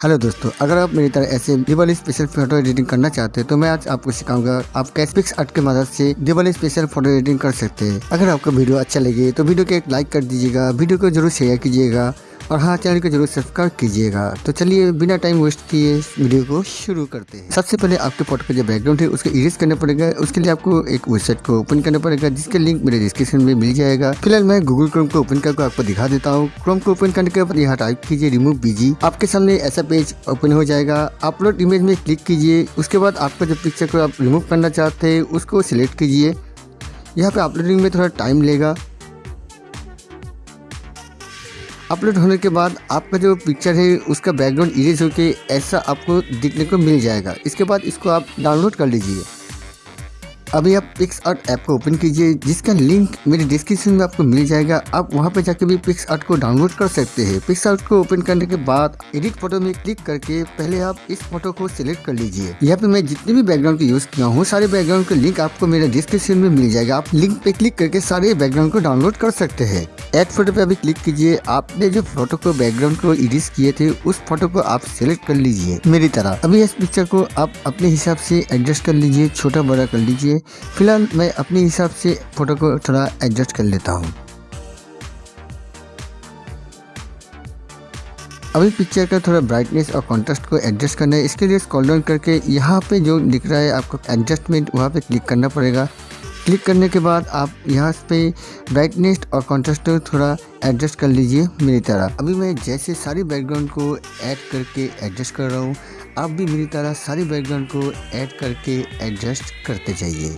Hello दोस्तों, अगर आप मेरी तरह ऐसे दिवाली स्पेशल फ़ोटो एडिटिंग करना चाहते हैं तो मैं आज आपको सिखाऊँगा आप कैसपिक्स आर्ट की मदद से दिवाली स्पेशल फ़ोटो एडिटिंग कर सकते हैं। अगर आपको वीडियो अच्छा लगे तो वीडियो को एक लाइक कर दीजिएगा, वीडियो को ज़रूर शेयर कीजिएगा। और हाँ चैनल को ज़रूर सब्सक्राइब कीजिएगा। तो चलिए, बिना टाइम वेस्ट किए वीडियो को शुरू करते हैं। सबसे पहले आपके फ़ोटो का जो बैकग्राउंड है, उसको इरेज करना पड़ेगा। उसके लिए आपको एक वेबसाइट को ओपन करना पड़ेगा, जिसके लिंक मेरे डिस्क्रिप्शन में मिल जाएगा। फ़िलहाल मैं गूगल क्रोम को ओपन करके आपको दिखा देता हूँ। क्रोम को ओपन करने के बाद यहाँ टाइप कीजिए रिमूव बीजी आपके सामने ऐसा पेज ओपन हो जाएगा। अपलोड इमेज में क्लिक कीजिए। उसके बाद आपका जो पिक्चर को आप रिमूव करना चाहते हैं, उसको सिलेक्ट कीजिए। यहाँ पे अपलोडिंग में थोड़ा टाइम लेगा। अपलोड होने के बाद आपका जो पिक्चर है, उसका बैकग्राउंड इरेज होकर ऐसा आपको दिखने को मिल जाएगा। इसके बाद इसको आप डाउनलोड कर लीजिए। अभी आप पिक्स आर्ट ऐप को ओपन कीजिए, जिसका लिंक मेरे डिस्क्रिप्शन में आपको मिल जाएगा। आप वहाँ पर जाके भी पिक्स आर्ट को डाउनलोड कर सकते हैं। पिक्स आर्ट को ओपन करने के बाद एडिट फ़ोटो में क्लिक करके पहले आप इस फ़ोटो को सिलेक्ट कर लीजिए। यहाँ पे मैं जितने भी बैकग्राउंड को यूज़ किया हूँ, सारे बैकग्राउंड का लिंक आपको मेरे डिस्क्रिप्शन में मिल जाएगा। आप लिंक पे क्लिक करके सारे बैकग्राउंड को डाउनलोड कर सकते हैं। एड फ़ोटो पे अभी क्लिक कीजिए। आपने जो फ़ोटो को बैकग्राउंड को एडिट किए थे, उस फ़ोटो को आप सिलेक्ट कर लीजिए। मेरी तरह। अभी इस पिक्चर को आप अपने हिसाब से एडजस्ट कर लीजिए, छोटा बड़ा कर लीजिए। फ़िलहाल मैं अपने हिसाब से फ़ोटो को थोड़ा एडजस्ट कर लेता हूँ। अभी पिक्चर का थोड़ा ब्राइटनेस और कॉन्ट्रास्ट को एडजस्ट करना है, इसके लिए स्क्रॉल डाउन करके यहाँ पे जो दिख रहा है आपको एडजस्टमेंट वहाँ पे क्लिक करना पड़ेगा। क्लिक करने के बाद आप यहाँ पे ब्राइटनेस और कॉन्ट्रास्ट को थोड़ा एडजस्ट कर लीजिए मेरी तरह। अभी मैं जैसे सारी बैकग्राउंड को ऐड करके एडजस्ट कर रहा हूँ। आप भी मेरी तरह सारी बैकग्राउंड को ऐड करके एडजस्ट करते जाइए।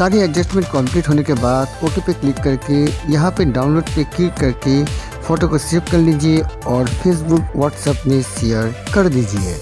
सारी एडजस्टमेंट कंप्लीट होने के बाद ओके पे क्लिक करके, यहाँ पे डाउनलोड पे क्लिक करके फ़ोटो को सेव कर लीजिए और फेसबुक व्हाट्सएप में शेयर कर दीजिए।